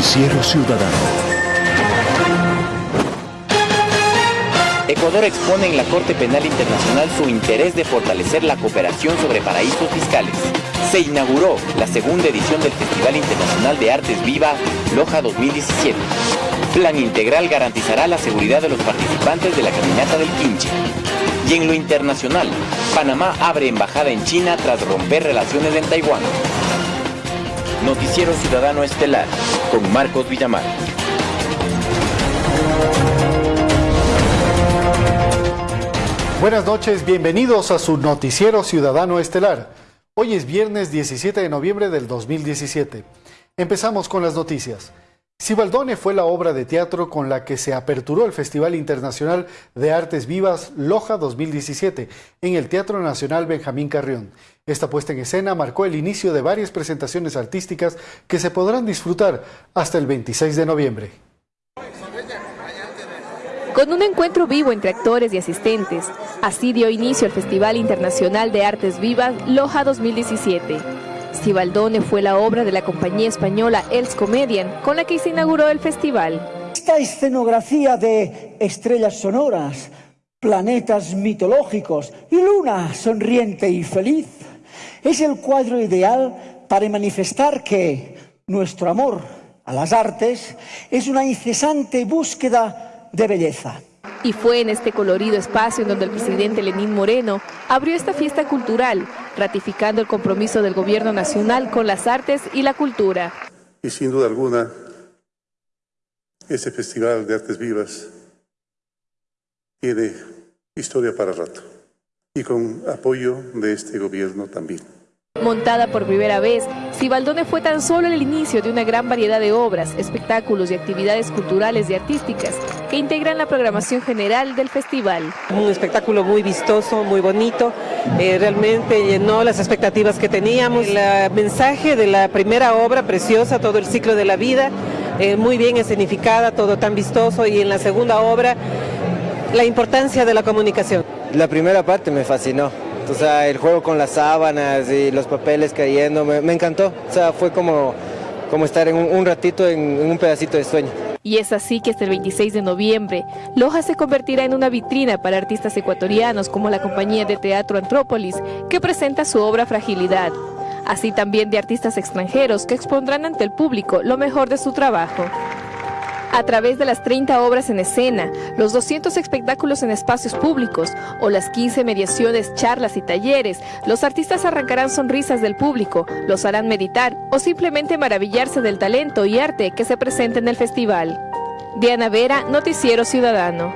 Noticiero Ciudadano. Ecuador expone en la Corte Penal Internacional su interés de fortalecer la cooperación sobre paraísos fiscales. Se inauguró la segunda edición del Festival Internacional de Artes Viva Loja 2017. Plan integral garantizará la seguridad de los participantes de la caminata del Quinche. Y en lo internacional, Panamá abre embajada en China tras romper relaciones en Taiwán. Noticiero Ciudadano Estelar con Marcos Villamar. Buenas noches, bienvenidos a su Noticiero Ciudadano Estelar. Hoy es viernes 17 de noviembre del 2017. Empezamos con las noticias. Cibaldone fue la obra de teatro con la que se aperturó el Festival Internacional de Artes Vivas Loja 2017 en el Teatro Nacional Benjamín Carrión. Esta puesta en escena marcó el inicio de varias presentaciones artísticas que se podrán disfrutar hasta el 26 de noviembre. Con un encuentro vivo entre actores y asistentes, así dio inicio el Festival Internacional de Artes Vivas Loja 2017. Cibaldone fue la obra de la compañía española Els Comedian con la que se inauguró el festival. Esta escenografía de estrellas sonoras, planetas mitológicos y luna sonriente y feliz es el cuadro ideal para manifestar que nuestro amor a las artes es una incesante búsqueda de belleza. Y fue en este colorido espacio en donde el presidente Lenín Moreno abrió esta fiesta cultural, ratificando el compromiso del gobierno nacional con las artes y la cultura. Y sin duda alguna, este Festival de Artes Vivas tiene historia para rato y con apoyo de este gobierno también. Montada por primera vez, Cibaldone fue tan solo el inicio de una gran variedad de obras, espectáculos y actividades culturales y artísticas que integran la programación general del festival. Un espectáculo muy vistoso, muy bonito, eh, realmente llenó las expectativas que teníamos. El mensaje de la primera obra, preciosa, todo el ciclo de la vida, eh, muy bien escenificada, todo tan vistoso, y en la segunda obra, la importancia de la comunicación. La primera parte me fascinó o sea, el juego con las sábanas y los papeles cayendo, me, encantó. O sea, fue como, como estar en un, ratito en, en un pedacito de sueño. Y es así que hasta el 26 de noviembre, Loja se convertirá en una vitrina para artistas ecuatorianos como la compañía de teatro Antrópolis, que presenta su obra Fragilidad. Así también de artistas extranjeros que expondrán ante el público lo mejor de su trabajo. A través de las 30 obras en escena, los 200 espectáculos en espacios públicos o las 15 mediaciones, charlas y talleres, los artistas arrancarán sonrisas del público, los harán meditar o simplemente maravillarse del talento y arte que se presenta en el festival. Diana Vera, Noticiero Ciudadano.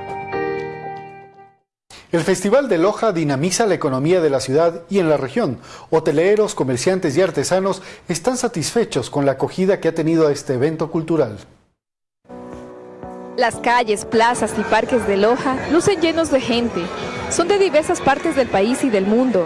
El Festival de Loja dinamiza la economía de la ciudad y en la región. Hoteleros, comerciantes y artesanos están satisfechos con la acogida que ha tenido este evento cultural. Las calles, plazas y parques de Loja lucen llenos de gente. Son de diversas partes del país y del mundo,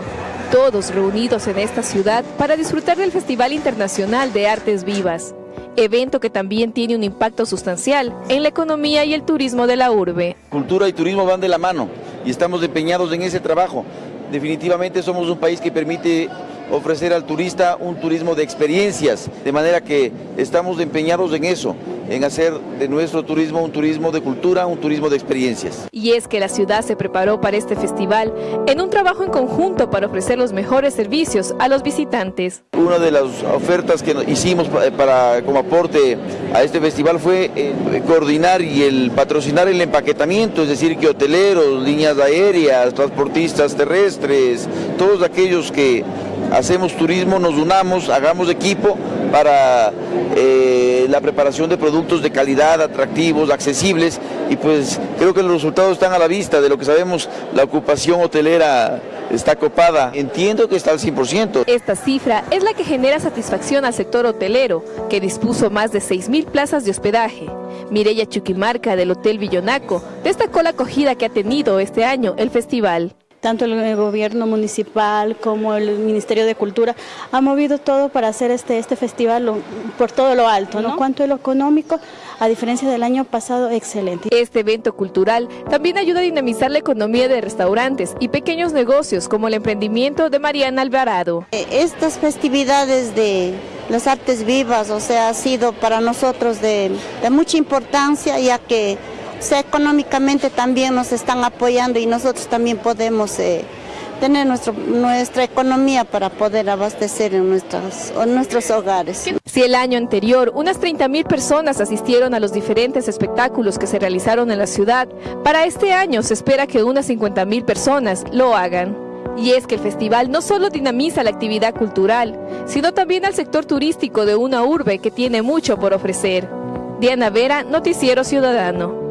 todos reunidos en esta ciudad para disfrutar del Festival Internacional de Artes Vivas, evento que también tiene un impacto sustancial en la economía y el turismo de la urbe. Cultura y turismo van de la mano y estamos empeñados en ese trabajo. Definitivamente somos un país que permite ofrecer al turista un turismo de experiencias, de manera que estamos empeñados en eso, en hacer de nuestro turismo un turismo de cultura, un turismo de experiencias. Y es que la ciudad se preparó para este festival en un trabajo en conjunto para ofrecer los mejores servicios a los visitantes. Una de las ofertas que hicimos para, como aporte a este festival fue eh, coordinar y el patrocinar el empaquetamiento, es decir, que hoteleros, líneas aéreas, transportistas terrestres, todos aquellos que hacemos turismo, nos unamos, hagamos equipo para eh, la preparación de productos de calidad, atractivos, accesibles y pues creo que los resultados están a la vista de lo que sabemos, la ocupación hotelera está copada. Entiendo que está al 100%. Esta cifra es la que genera satisfacción al sector hotelero, que dispuso más de 6.000 plazas de hospedaje. Mireya Chuquimarca del Hotel Villonaco destacó la acogida que ha tenido este año el festival tanto el gobierno municipal como el Ministerio de Cultura ha movido todo para hacer este, este festival por todo lo alto, ¿no? Cuanto a lo económico, a diferencia del año pasado, excelente. Este evento cultural también ayuda a dinamizar la economía de restaurantes y pequeños negocios como el emprendimiento de Mariana Alvarado. Eh, estas festividades de las artes vivas, o sea, ha sido para nosotros de, mucha importancia, ya que económicamente también nos están apoyando y nosotros también podemos eh, tener nuestra economía para poder abastecer en, en nuestros hogares. Si el año anterior unas 30.000 personas asistieron a los diferentes espectáculos que se realizaron en la ciudad, para este año se espera que unas 50.000 personas lo hagan. Y es que el festival no solo dinamiza la actividad cultural, sino también al sector turístico de una urbe que tiene mucho por ofrecer. Diana Vera, Noticiero Ciudadano.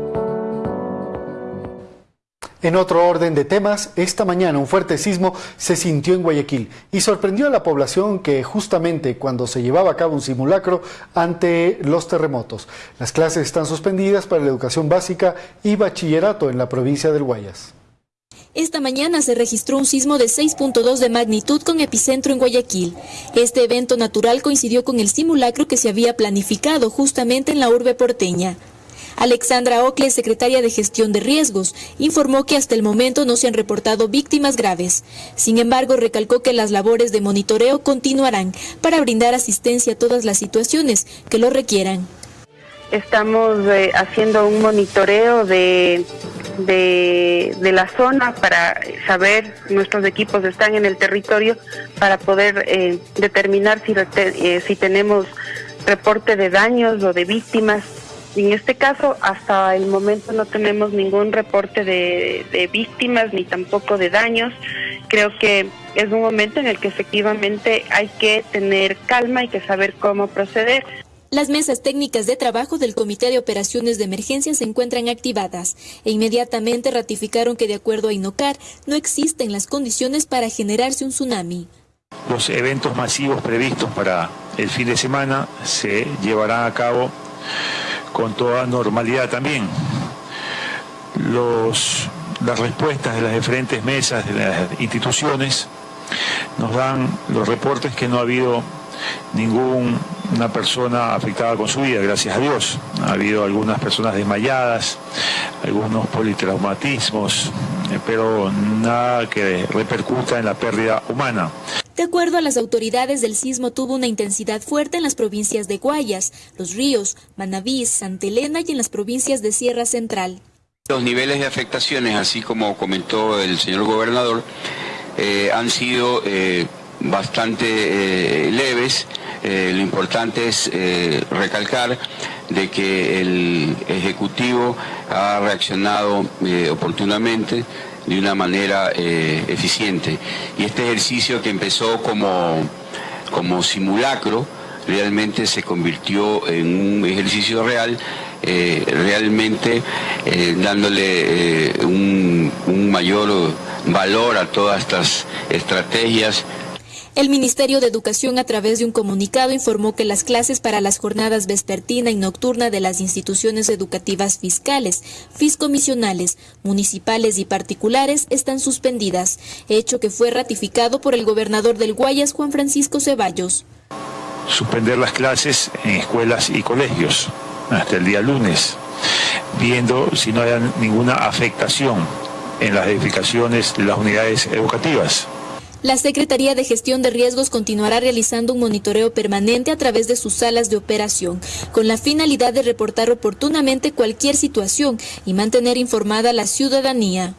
En otro orden de temas, esta mañana un fuerte sismo se sintió en Guayaquil y sorprendió a la población que justamente cuando se llevaba a cabo un simulacro ante los terremotos. Las clases están suspendidas para la educación básica y bachillerato en la provincia del Guayas. Esta mañana se registró un sismo de 6.2 de magnitud con epicentro en Guayaquil. Este evento natural coincidió con el simulacro que se había planificado justamente en la urbe porteña. Alexandra Ocle, secretaria de Gestión de Riesgos, informó que hasta el momento no se han reportado víctimas graves. Sin embargo, recalcó que las labores de monitoreo continuarán para brindar asistencia a todas las situaciones que lo requieran. Estamos eh, haciendo un monitoreo de, de, la zona para saber, nuestros equipos están en el territorio para poder eh, determinar si, eh, si tenemos reporte de daños o de víctimas en este caso, hasta el momento no tenemos ningún reporte de, víctimas ni tampoco de daños. Creo que es un momento en el que efectivamente hay que tener calma y que saber cómo proceder. Las mesas técnicas de trabajo del Comité de Operaciones de Emergencia se encuentran activadas e inmediatamente ratificaron que de acuerdo a INOCAR no existen las condiciones para generarse un tsunami. Los eventos masivos previstos para el fin de semana se llevarán a cabo con toda normalidad también. Los, las respuestas de las diferentes mesas de las instituciones nos dan los reportes que no ha habido ninguna persona afectada con su vida, gracias a Dios. Ha habido algunas personas desmayadas, algunos politraumatismos, eh, pero nada que repercuta en la pérdida humana. De acuerdo a las autoridades, el sismo tuvo una intensidad fuerte en las provincias de Guayas, Los Ríos, Manabí, Santa Elena y en las provincias de Sierra Central. Los niveles de afectaciones, así como comentó el señor gobernador, eh, han sido eh, bastante eh, leves. lo importante es recalcar de que el Ejecutivo ha reaccionado oportunamente de una manera eh, eficiente. Y este ejercicio que empezó como, como simulacro, realmente se convirtió en un ejercicio real, eh, realmente eh, dándole un, un mayor valor a todas estas estrategias el Ministerio de Educación a través de un comunicado informó que las clases para las jornadas vespertina y nocturna de las instituciones educativas fiscales, fiscomisionales, municipales y particulares están suspendidas, hecho que fue ratificado por el gobernador del Guayas, Juan Francisco Ceballos. Suspender las clases en escuelas y colegios hasta el día lunes, viendo si no hay ninguna afectación en las edificaciones de las unidades educativas. La Secretaría de Gestión de Riesgos continuará realizando un monitoreo permanente a través de sus salas de operación, con la finalidad de reportar oportunamente cualquier situación y mantener informada a la ciudadanía.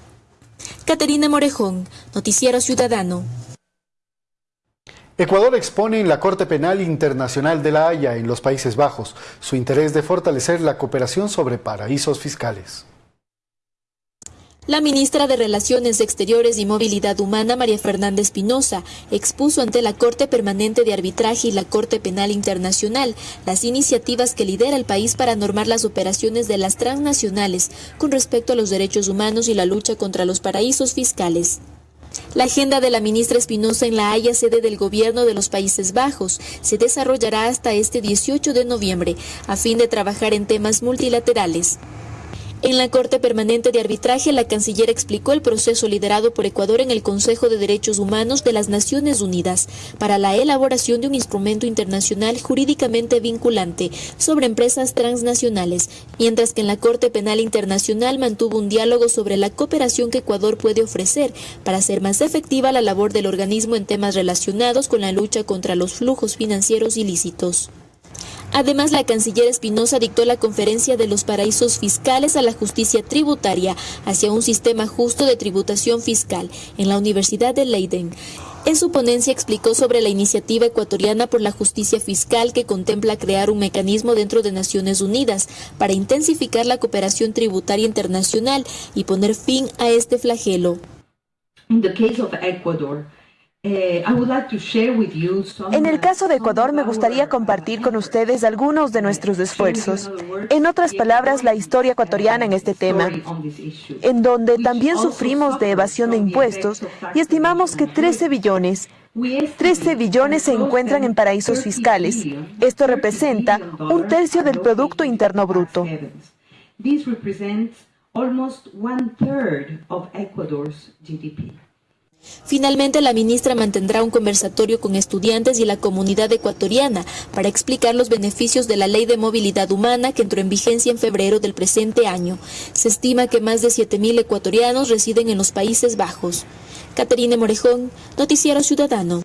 Caterina Morejón, Noticiero Ciudadano. Ecuador expone en la Corte Penal Internacional de La Haya, en los Países Bajos, su interés de fortalecer la cooperación sobre paraísos fiscales. La ministra de Relaciones Exteriores y Movilidad Humana, María Fernanda Espinosa, expuso ante la Corte Permanente de Arbitraje y la Corte Penal Internacional las iniciativas que lidera el país para normar las operaciones de las transnacionales con respecto a los derechos humanos y la lucha contra los paraísos fiscales. La agenda de la ministra Espinosa en la Haya, sede del Gobierno de los Países Bajos, se desarrollará hasta este 18 de noviembre, a fin de trabajar en temas multilaterales. En la Corte Permanente de Arbitraje, la canciller explicó el proceso liderado por Ecuador en el Consejo de Derechos Humanos de las Naciones Unidas para la elaboración de un instrumento internacional jurídicamente vinculante sobre empresas transnacionales, mientras que en la Corte Penal Internacional mantuvo un diálogo sobre la cooperación que Ecuador puede ofrecer para hacer más efectiva la labor del organismo en temas relacionados con la lucha contra los flujos financieros ilícitos. Además, la canciller Espinosa dictó la conferencia de los paraísos fiscales a la justicia tributaria hacia un sistema justo de tributación fiscal en la Universidad de Leiden. En su ponencia explicó sobre la iniciativa ecuatoriana por la justicia fiscal que contempla crear un mecanismo dentro de Naciones Unidas para intensificar la cooperación tributaria internacional y poner fin a este flagelo. Eh, en el caso de Ecuador, me gustaría compartir con ustedes algunos de nuestros esfuerzos. En otras palabras, la historia ecuatoriana en este tema, en donde también sufrimos de evasión de impuestos y estimamos que 13 billones 13 billones se encuentran en paraísos fiscales. Esto representa un tercio del Producto Interno Bruto. Finalmente, la ministra mantendrá un conversatorio con estudiantes y la comunidad ecuatoriana para explicar los beneficios de la Ley de Movilidad Humana que entró en vigencia en febrero del presente año. Se estima que más de 7.000 ecuatorianos residen en los Países Bajos. Caterine Morejón, Noticiero Ciudadano.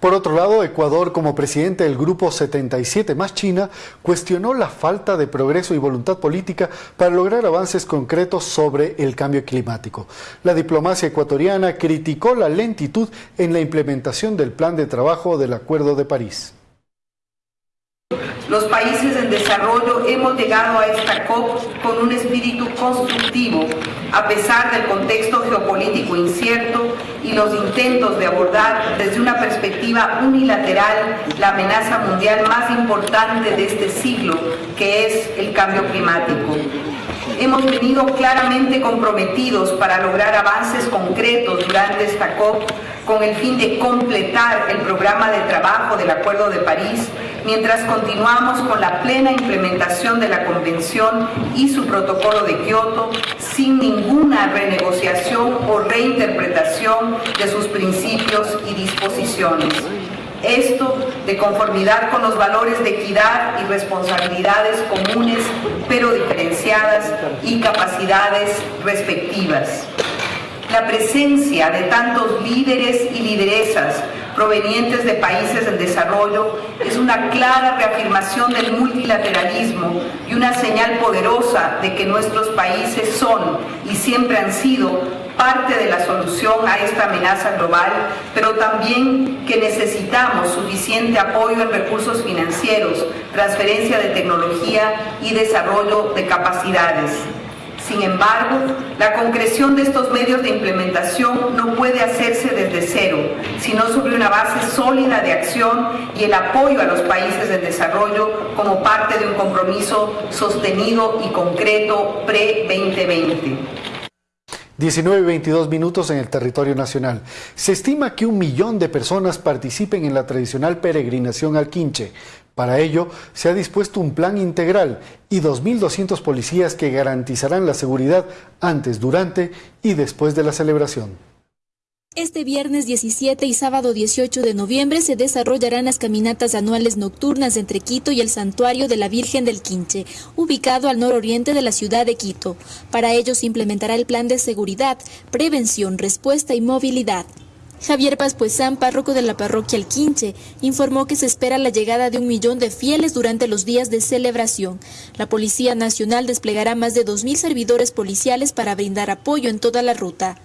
Por otro lado, Ecuador, como presidente del Grupo 77 más China, cuestionó la falta de progreso y voluntad política para lograr avances concretos sobre el cambio climático. La diplomacia ecuatoriana criticó la lentitud en la implementación del plan de trabajo del Acuerdo de París. Los países en desarrollo hemos llegado a esta COP con un espíritu constructivo, a pesar del contexto geopolítico incierto y los intentos de abordar desde una perspectiva unilateral la amenaza mundial más importante de este siglo, que es el cambio climático. Hemos venido claramente comprometidos para lograr avances concretos durante esta COP con el fin de completar el programa de trabajo del Acuerdo de París, mientras continuamos con la plena implementación de la Convención y su protocolo de Kioto sin ninguna renegociación o reinterpretación de sus principios y disposiciones. Esto de conformidad con los valores de equidad y responsabilidades comunes, pero diferenciadas y capacidades respectivas. La presencia de tantos líderes y lideresas provenientes de países en desarrollo es una clara reafirmación del multilateralismo y una señal poderosa de que nuestros países son y siempre han sido parte de la solución a esta amenaza global, pero también que necesitamos suficiente apoyo en recursos financieros, transferencia de tecnología y desarrollo de capacidades. Sin embargo, la concreción de estos medios de implementación no puede hacerse desde cero, sino sobre una base sólida de acción y el apoyo a los países de desarrollo como parte de un compromiso sostenido y concreto pre-2020. 19 y 22 minutos en el territorio nacional. Se estima que un millón de personas participen en la tradicional peregrinación al Quinche. Para ello, se ha dispuesto un plan integral y 2.200 policías que garantizarán la seguridad antes, durante y después de la celebración. Este viernes 17 y sábado 18 de noviembre se desarrollarán las caminatas anuales nocturnas entre Quito y el Santuario de la Virgen del Quinche, ubicado al nororiente de la ciudad de Quito. Para ello se implementará el plan de seguridad, prevención, respuesta y movilidad. Javier Paspuesán, párroco de la parroquia El Quinche, informó que se espera la llegada de un millón de fieles durante los días de celebración. La Policía Nacional desplegará más de 2.000 servidores policiales para brindar apoyo en toda la ruta.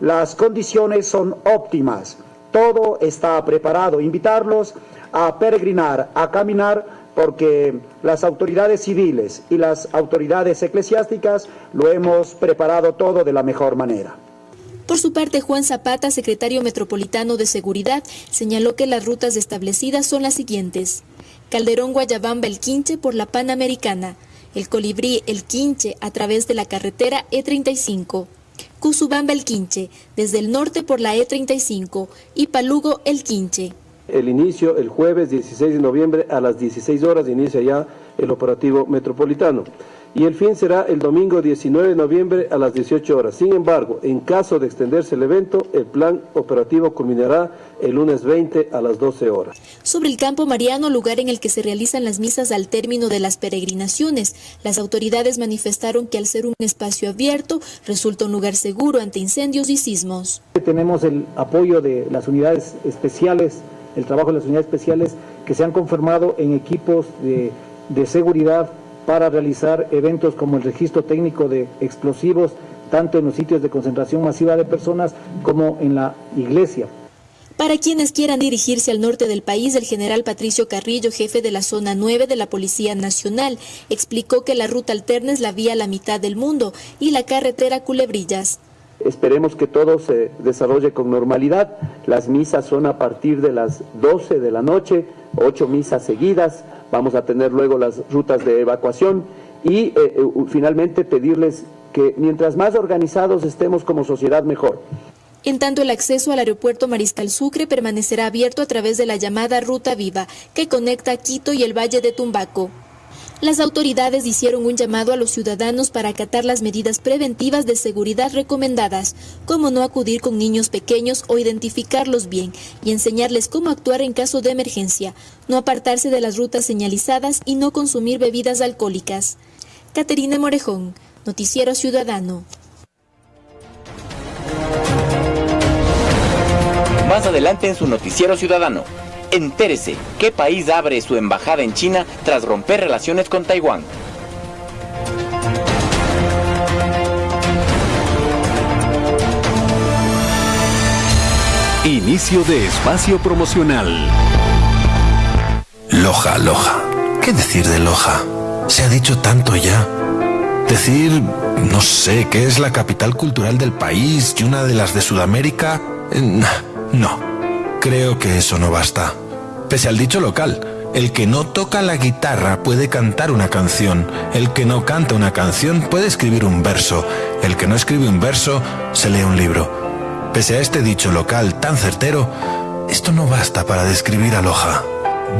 Las condiciones son óptimas, todo está preparado. Invitarlos a peregrinar, a caminar, porque las autoridades civiles y las autoridades eclesiásticas lo hemos preparado todo de la mejor manera. Por su parte, Juan Zapata, secretario metropolitano de Seguridad, señaló que las rutas establecidas son las siguientes. Calderón Guayabamba El Quinche por la Panamericana, El Colibrí El Quinche a través de la carretera E35, Cusubamba El Quinche, desde el norte por la E35 y Palugo El Quinche. El inicio el jueves 16 de noviembre a las 16 horas inicia ya el operativo metropolitano. Y el fin será el domingo 19 de noviembre a las 18 horas. Sin embargo, en caso de extenderse el evento, el plan operativo culminará el lunes 20 a las 12 horas. Sobre el campo mariano, lugar en el que se realizan las misas al término de las peregrinaciones, las autoridades manifestaron que al ser un espacio abierto, resulta un lugar seguro ante incendios y sismos. Tenemos el apoyo de las unidades especiales, el trabajo de las unidades especiales que se han conformado en equipos de, de seguridad para realizar eventos como el registro técnico de explosivos, tanto en los sitios de concentración masiva de personas como en la iglesia. Para quienes quieran dirigirse al norte del país, el general Patricio Carrillo, jefe de la zona 9 de la Policía Nacional, explicó que la ruta alterna es la vía a la mitad del mundo y la carretera Culebrillas. Esperemos que todo se desarrolle con normalidad. Las misas son a partir de las 12 de la noche, ocho misas seguidas. Vamos a tener luego las rutas de evacuación y eh, eh, finalmente pedirles que mientras más organizados estemos como sociedad, mejor. En tanto, el acceso al aeropuerto Mariscal Sucre permanecerá abierto a través de la llamada Ruta Viva, que conecta Quito y el Valle de Tumbaco. Las autoridades hicieron un llamado a los ciudadanos para acatar las medidas preventivas de seguridad recomendadas, como no acudir con niños pequeños o identificarlos bien y enseñarles cómo actuar en caso de emergencia, no apartarse de las rutas señalizadas y no consumir bebidas alcohólicas. Caterina Morejón, Noticiero Ciudadano. Más adelante en su Noticiero Ciudadano. Entérese, ¿qué país abre su embajada en China tras romper relaciones con Taiwán? Inicio de espacio promocional. Loja, Loja. ¿Qué decir de Loja? Se ha dicho tanto ya. Decir, no sé, que es la capital cultural del país y una de las de Sudamérica. Eh, no, creo que eso no basta. Pese al dicho local, el que no toca la guitarra puede cantar una canción, el que no canta una canción puede escribir un verso, el que no escribe un verso se lee un libro. Pese a este dicho local tan certero, esto no basta para describir a Loja.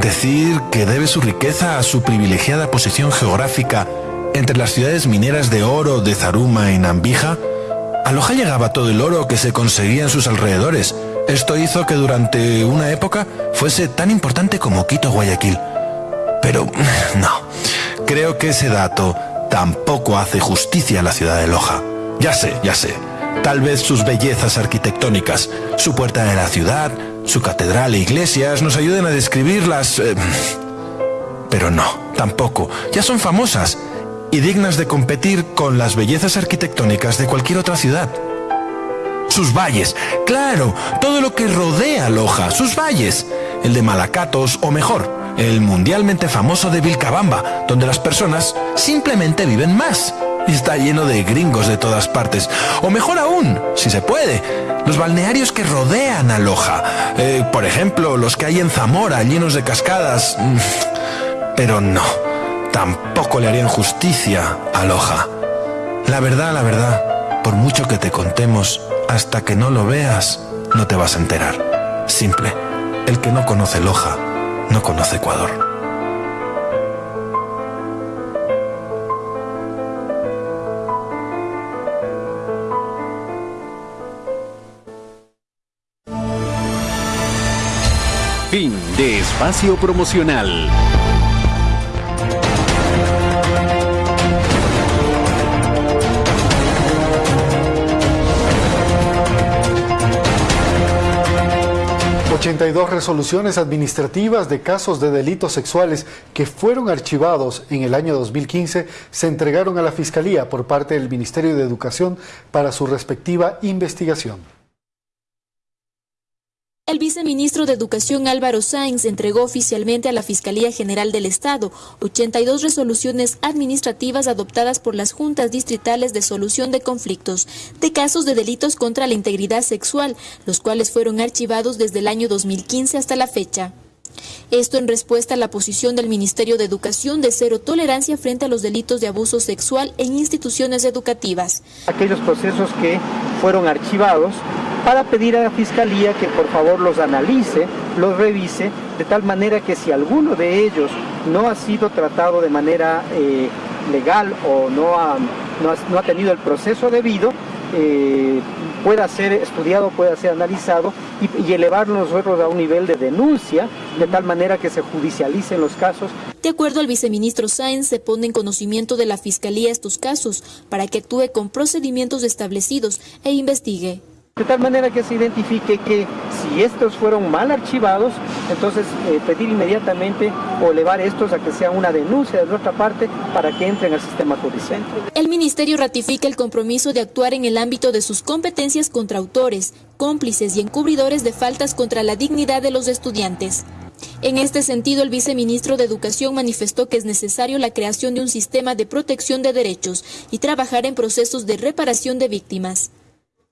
Decir que debe su riqueza a su privilegiada posición geográfica entre las ciudades mineras de oro de Zaruma y Nambija, a Loja llegaba todo el oro que se conseguía en sus alrededores, esto hizo que durante una época fuese tan importante como Quito Guayaquil. Pero no, creo que ese dato tampoco hace justicia a la ciudad de Loja. Ya sé, ya sé. Tal vez sus bellezas arquitectónicas, su puerta de la ciudad, su catedral e iglesias nos ayuden a describirlas... Eh, pero no, tampoco. Ya son famosas y dignas de competir con las bellezas arquitectónicas de cualquier otra ciudad sus valles. Claro, todo lo que rodea Loja, sus valles. El de Malacatos, o mejor, el mundialmente famoso de Vilcabamba, donde las personas simplemente viven más. Y está lleno de gringos de todas partes. O mejor aún, si se puede, los balnearios que rodean a Loja. Eh, por ejemplo, los que hay en Zamora, llenos de cascadas. Mm, pero no, tampoco le harían justicia a Loja. La verdad, la verdad, por mucho que te contemos, hasta que no lo veas, no te vas a enterar. Simple. El que no conoce Loja, no conoce Ecuador. Fin de espacio promocional. 82 resoluciones administrativas de casos de delitos sexuales que fueron archivados en el año 2015 se entregaron a la Fiscalía por parte del Ministerio de Educación para su respectiva investigación. El viceministro de Educación Álvaro Sáenz entregó oficialmente a la Fiscalía General del Estado 82 resoluciones administrativas adoptadas por las juntas distritales de solución de conflictos de casos de delitos contra la integridad sexual, los cuales fueron archivados desde el año 2015 hasta la fecha. Esto en respuesta a la posición del Ministerio de Educación de cero tolerancia frente a los delitos de abuso sexual en instituciones educativas. Aquellos procesos que fueron archivados para pedir a la Fiscalía que por favor los analice, los revise, de tal manera que si alguno de ellos no ha sido tratado de manera eh, legal o no ha, no ha, tenido el proceso debido, eh, pueda ser estudiado, pueda ser analizado y, elevar los nosotros a un nivel de denuncia, de tal manera que se judicialicen los casos. De acuerdo al viceministro Sáenz, se pone en conocimiento de la Fiscalía estos casos para que actúe con procedimientos establecidos e investigue. De tal manera que se identifique que si estos fueron mal archivados, entonces eh, pedir inmediatamente o elevar estos a que sea una denuncia de nuestra parte para que entren al sistema judicial. El Ministerio ratifica el compromiso de actuar en el ámbito de sus competencias contra autores, cómplices y encubridores de faltas contra la dignidad de los estudiantes. En este sentido, el viceministro de Educación manifestó que es necesario la creación de un sistema de protección de derechos y trabajar en procesos de reparación de víctimas.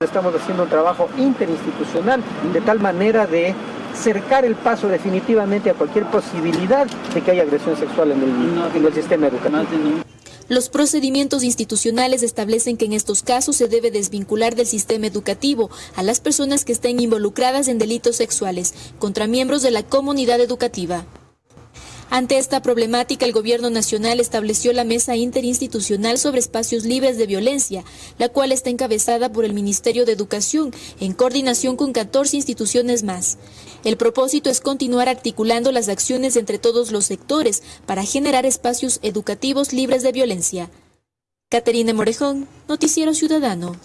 Estamos haciendo un trabajo interinstitucional de tal manera de cercar el paso definitivamente a cualquier posibilidad de que haya agresión sexual en el, sistema educativo. Los procedimientos institucionales establecen que en estos casos se debe desvincular del sistema educativo a las personas que estén involucradas en delitos sexuales contra miembros de la comunidad educativa. Ante esta problemática, el Gobierno Nacional estableció la Mesa Interinstitucional sobre Espacios Libres de Violencia, la cual está encabezada por el Ministerio de Educación, en coordinación con 14 instituciones más. El propósito es continuar articulando las acciones entre todos los sectores para generar espacios educativos libres de violencia. Caterina Morejón, Noticiero Ciudadano.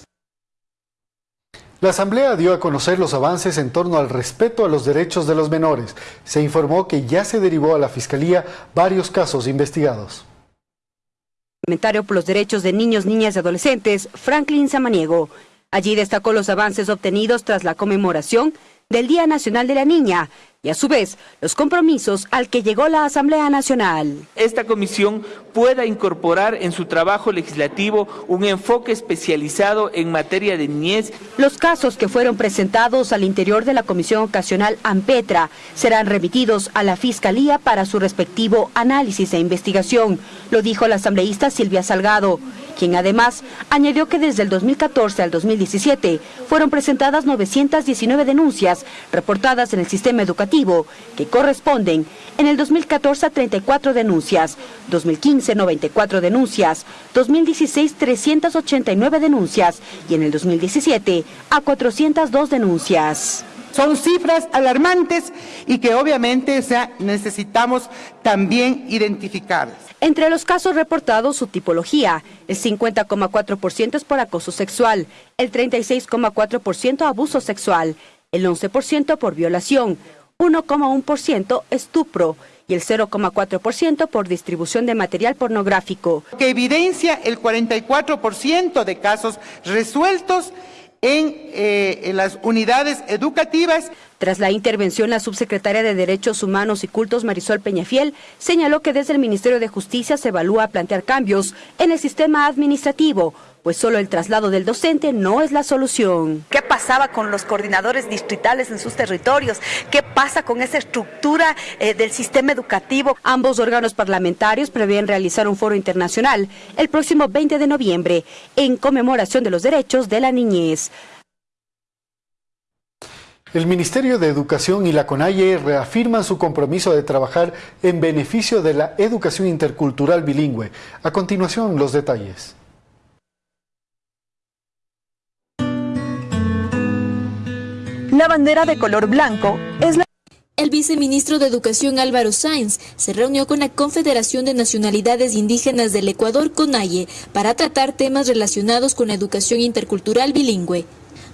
La Asamblea dio a conocer los avances en torno al respeto a los derechos de los menores. Se informó que ya se derivó a la Fiscalía varios casos investigados. Comentario por los derechos de niños, niñas y adolescentes, Franklin Samaniego. Allí destacó los avances obtenidos tras la conmemoración del Día Nacional de la Niña y a su vez los compromisos al que llegó la Asamblea Nacional. Esta comisión pueda incorporar en su trabajo legislativo un enfoque especializado en materia de niñez. Los casos que fueron presentados al interior de la Comisión Ocasional AMPETRA serán remitidos a la Fiscalía para su respectivo análisis e investigación, lo dijo la asambleísta Silvia Salgado quien además añadió que desde el 2014 al 2017 fueron presentadas 919 denuncias reportadas en el sistema educativo, que corresponden en el 2014 a 34 denuncias, 2015 94 denuncias, 2016 389 denuncias y en el 2017 a 402 denuncias. Son cifras alarmantes y que obviamente necesitamos también identificar. Entre los casos reportados, su tipología, el 50,4% es por acoso sexual, el 36,4% abuso sexual, el 11% por violación, 1,1% estupro y el 0,4% por distribución de material pornográfico. Que evidencia el 44% de casos resueltos eh, en, las unidades educativas. Tras la intervención, la subsecretaria de Derechos Humanos y Cultos, Marisol Peñafiel, señaló que desde el Ministerio de Justicia se evalúa plantear cambios en el sistema administrativo pues solo el traslado del docente no es la solución. ¿Qué pasaba con los coordinadores distritales en sus territorios? ¿Qué pasa con esa estructura eh, del sistema educativo? Ambos órganos parlamentarios prevén realizar un foro internacional el próximo 20 de noviembre en conmemoración de los derechos de la niñez. El Ministerio de Educación y la CONAIE reafirman su compromiso de trabajar en beneficio de la educación intercultural bilingüe. A continuación, los detalles. La bandera de color blanco es la... El viceministro de Educación Álvaro Sáenz se reunió con la Confederación de Nacionalidades Indígenas del Ecuador, CONAIE, para tratar temas relacionados con la educación intercultural bilingüe.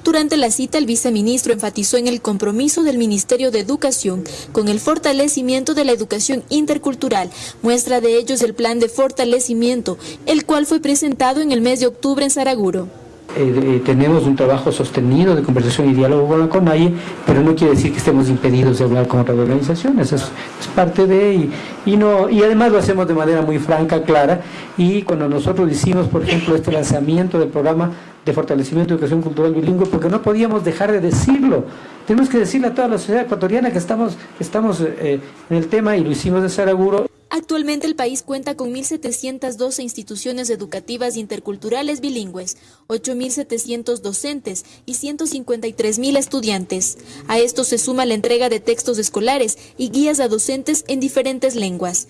Durante la cita, el viceministro enfatizó en el compromiso del Ministerio de Educación con el fortalecimiento de la educación intercultural. Muestra de ello es el plan de fortalecimiento, el cual fue presentado en el mes de octubre en Saraguro. Eh, eh, tenemos un trabajo sostenido de conversación y diálogo con la CONAIE, pero no quiere decir que estemos impedidos de hablar con otras organizaciones, es, es parte de, y, no, y además lo hacemos de manera muy franca, clara, y cuando nosotros hicimos, por ejemplo, este lanzamiento del programa de fortalecimiento de educación cultural bilingüe, porque no podíamos dejar de decirlo, tenemos que decirle a toda la sociedad ecuatoriana que estamos, estamos eh, en el tema y lo hicimos de Saraguro. Actualmente el país cuenta con 1.712 instituciones educativas interculturales bilingües, 8.700 docentes y 153.000 estudiantes. A esto se suma la entrega de textos escolares y guías a docentes en diferentes lenguas.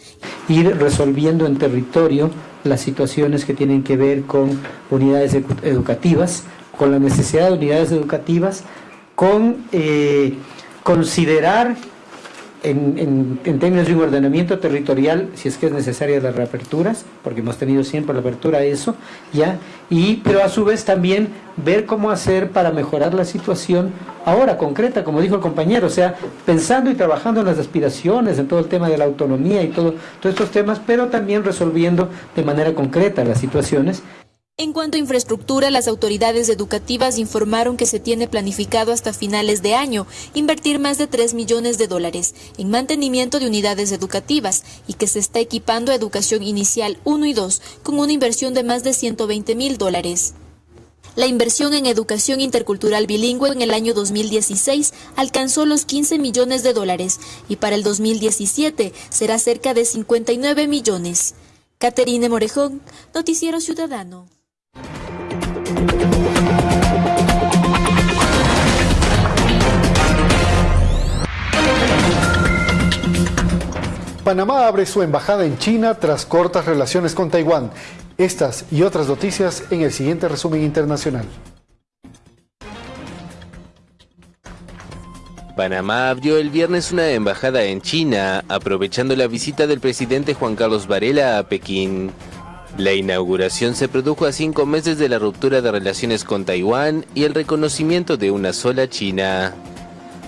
ir resolviendo en territorio las situaciones que tienen que ver con unidades educativas, con la necesidad de unidades educativas, con eh, considerar en, términos de un ordenamiento territorial, si es que es necesaria las reaperturas, porque hemos tenido siempre la apertura a eso, ¿ya? Y, pero a su vez también ver cómo hacer para mejorar la situación ahora concreta, como dijo el compañero, o sea, pensando y trabajando en las aspiraciones, en todo el tema de la autonomía y todo, todos estos temas, pero también resolviendo de manera concreta las situaciones en cuanto a infraestructura, las autoridades educativas informaron que se tiene planificado hasta finales de año invertir más de 3 millones de dólares en mantenimiento de unidades educativas y que se está equipando a educación inicial 1 y 2 con una inversión de más de 120 mil dólares. La inversión en educación intercultural bilingüe en el año 2016 alcanzó los 15 millones de dólares y para el 2017 será cerca de 59 millones. Caterine Morejón, Noticiero Ciudadano. Panamá abre su embajada en China tras cortas relaciones con Taiwán. Estas y otras noticias en el siguiente resumen internacional. Panamá abrió el viernes una embajada en China, aprovechando la visita del presidente Juan Carlos Varela a Pekín. La inauguración se produjo a cinco meses de la ruptura de relaciones con Taiwán y el reconocimiento de una sola China.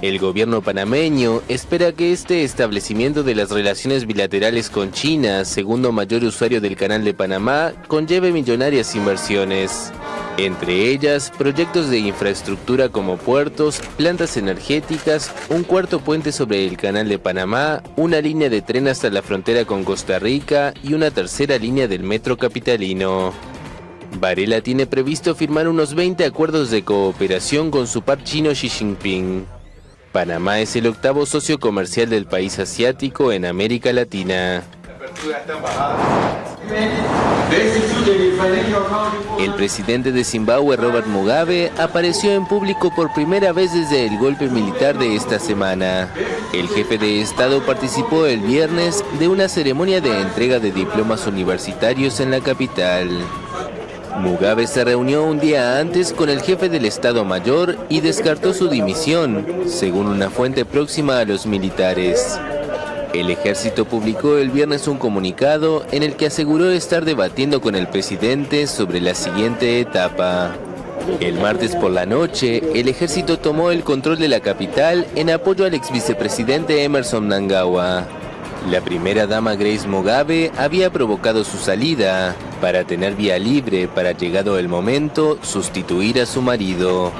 El gobierno panameño espera que este establecimiento de las relaciones bilaterales con China, segundo mayor usuario del Canal de Panamá, conlleve millonarias inversiones. Entre ellas, proyectos de infraestructura como puertos, plantas energéticas, un cuarto puente sobre el Canal de Panamá, una línea de tren hasta la frontera con Costa Rica y una tercera línea del metro capitalino. Varela tiene previsto firmar unos 20 acuerdos de cooperación con su par chino Xi Jinping. Panamá es el octavo socio comercial del país asiático en América Latina. El presidente de Zimbabue, Robert Mugabe, apareció en público por primera vez desde el golpe militar de esta semana. El jefe de Estado participó el viernes de una ceremonia de entrega de diplomas universitarios en la capital. Mugabe se reunió un día antes con el jefe del Estado Mayor y descartó su dimisión, según una fuente próxima a los militares. El ejército publicó el viernes un comunicado en el que aseguró estar debatiendo con el presidente sobre la siguiente etapa. El martes por la noche, el ejército tomó el control de la capital en apoyo al ex vicepresidente Emerson Nangawa. La primera dama Grace Mugabe había provocado su salida para tener vía libre para llegado el momento sustituir a su marido.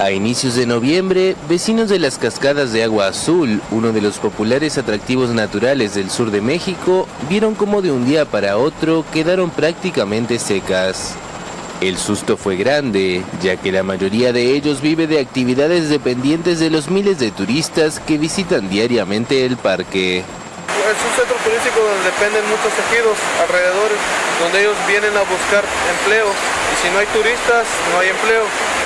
A inicios de noviembre, vecinos de las cascadas de Agua Azul, uno de los populares atractivos naturales del sur de México, vieron cómo de un día para otro quedaron prácticamente secas. El susto fue grande, ya que la mayoría de ellos vive de actividades dependientes de los miles de turistas que visitan diariamente el parque. Es un centro turístico donde dependen muchos tejidos alrededor, donde ellos vienen a buscar empleo y si no hay turistas no hay empleo.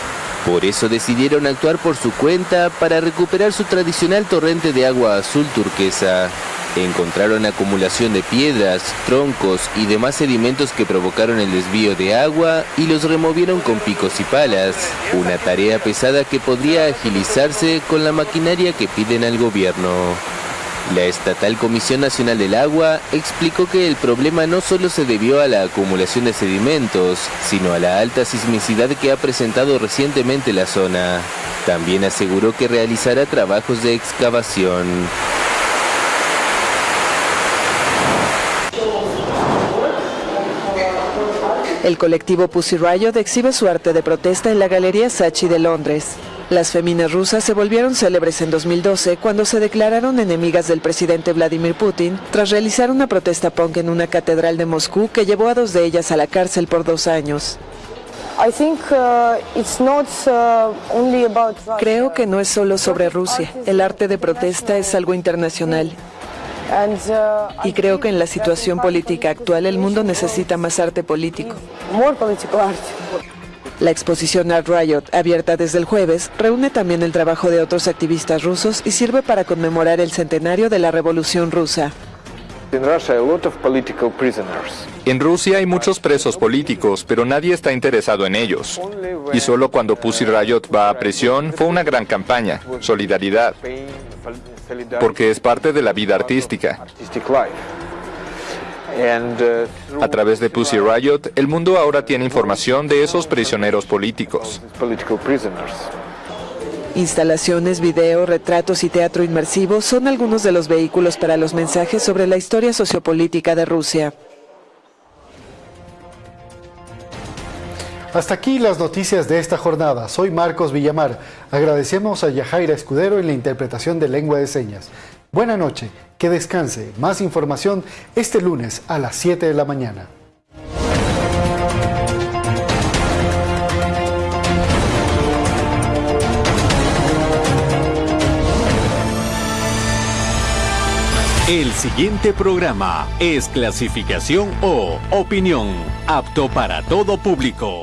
Por eso decidieron actuar por su cuenta para recuperar su tradicional torrente de agua azul turquesa. Encontraron acumulación de piedras, troncos y demás sedimentos que provocaron el desvío de agua y los removieron con picos y palas, una tarea pesada que podría agilizarse con la maquinaria que piden al gobierno. La estatal Comisión Nacional del Agua explicó que el problema no solo se debió a la acumulación de sedimentos, sino a la alta sismicidad que ha presentado recientemente la zona. También aseguró que realizará trabajos de excavación. El colectivo Pussy Riot exhibe su arte de protesta en la Galería Sachi de Londres. Las féminas rusas se volvieron célebres en 2012 cuando se declararon enemigas del presidente Vladimir Putin tras realizar una protesta punk en una catedral de Moscú que llevó a dos de ellas a la cárcel por dos años. Creo que no es solo sobre Rusia. El arte de protesta es algo internacional. Y creo que en la situación política actual el mundo necesita más arte político. La exposición Art Riot, abierta desde el jueves, reúne también el trabajo de otros activistas rusos y sirve para conmemorar el centenario de la Revolución Rusa. En Rusia hay muchos presos políticos, pero nadie está interesado en ellos. Y solo cuando Pussy Riot va a prisión fue una gran campaña, solidaridad, porque es parte de la vida artística. A través de Pussy Riot, el mundo ahora tiene información de esos prisioneros políticos. Instalaciones, video, retratos y teatro inmersivo son algunos de los vehículos para los mensajes sobre la historia sociopolítica de Rusia. Hasta aquí las noticias de esta jornada. Soy Marcos Villamar. Agradecemos a Yajaira Escudero en la interpretación de lengua de señas. Buena noche, que descanse. Más información este lunes a las 7 de la mañana. El siguiente programa es clasificación O, opinión, apto para todo público.